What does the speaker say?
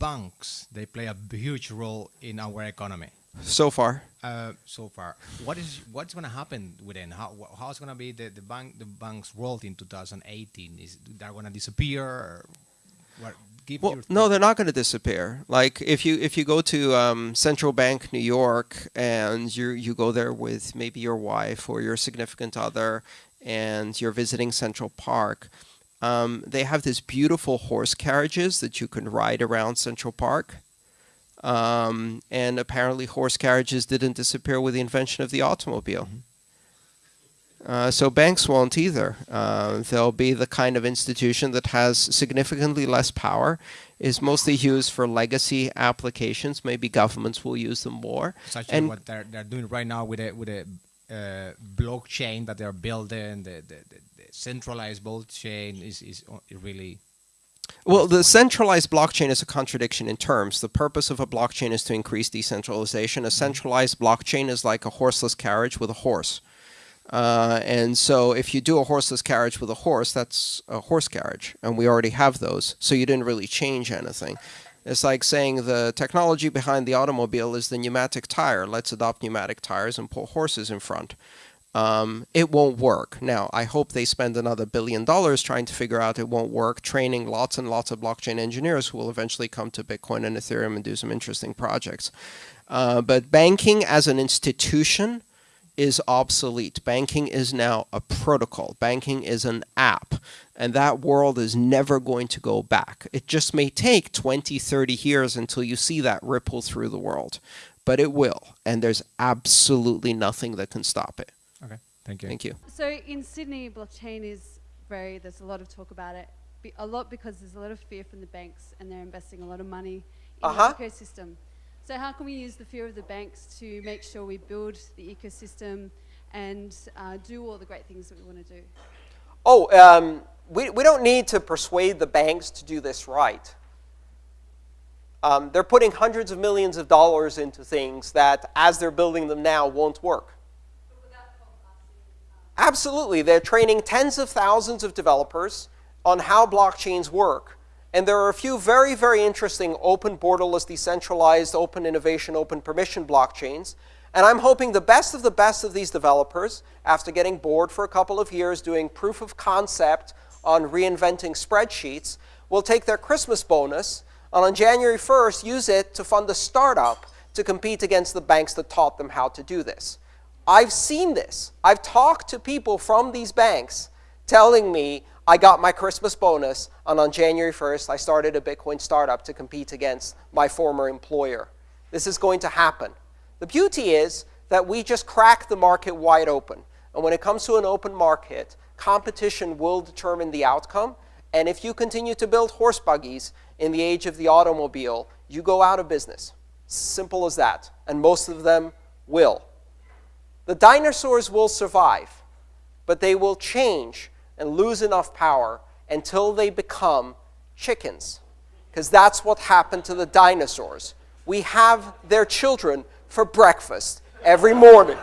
banks they play a huge role in our economy So far. uh, so far. What is what's going to happen with them? How how's going to be the, the bank the bank's world in 2018? Is they're going to disappear? What? Give Well, no, they're not going to disappear. Like if you if you go to um, Central Bank New York and you you go there with maybe your wife or your significant other, and you're visiting Central Park, um, they have these beautiful horse carriages that you can ride around Central Park. Um, and apparently, horse carriages didn't disappear with the invention of the automobile. Uh, so banks won't either. Uh, they'll be the kind of institution that has significantly less power, is mostly used for legacy applications. Maybe governments will use them more. such as and- what they're they're doing right now with a with a uh, blockchain that they're building. The, the centralized blockchain is is really Well, the centralized blockchain is a contradiction in terms. The purpose of a blockchain is to increase decentralization. A centralized blockchain is like a horseless carriage with a horse. Uh, and so if you do a horseless carriage with a horse, that's a horse carriage. And we already have those. So you didn't really change anything. It's like saying the technology behind the automobile is the pneumatic tire. Let's adopt pneumatic tires and put horses in front. Um, it won't work. Now, I hope they spend another billion dollars trying to figure out it won't work, training lots and lots of blockchain engineers who will eventually come to Bitcoin and Ethereum and do some interesting projects. Uh, but banking as an institution is obsolete. Banking is now a protocol. Banking is an app. And that world is never going to go back. It just may take 20, 30 years until you see that ripple through the world. But it will. And there's absolutely nothing that can stop it. Okay. Thank you. Thank you. So in Sydney, blockchain is very, there's a lot of talk about it. Be, a lot because there's a lot of fear from the banks and they're investing a lot of money in Uh-huh. the ecosystem. So how can we use the fear of the banks to make sure we build the ecosystem and uh, do all the great things that we want to do? Oh, um, we, we don't need to persuade the banks to do this right. Um, they're putting hundreds of millions of dollars into things that, as they're building them now, won't work. Absolutely. They're training tens of thousands of developers on how blockchains work. And there are a few very, very interesting open, borderless, decentralized, open innovation, open permission blockchains. And I'm hoping the best of the best of these developers, after getting bored for a couple of years doing proof of concept on reinventing spreadsheets, will take their Christmas bonus and on January 1st use it to fund a startup to compete against the banks that taught them how to do this. I've seen this. I've talked to people from these banks telling me I got my Christmas bonus, and on January 1st, I started a Bitcoin startup to compete against my former employer. This is going to happen. The beauty is that we just crack the market wide open. And when it comes to an open market, competition will determine the outcome. And if you continue to build horse buggies in the age of the automobile, you go out of business. Simple as that. And most of them will. The dinosaurs will survive, but they will change and lose enough power until they become chickens. Because that's what happened to the dinosaurs. We have their children for breakfast every morning.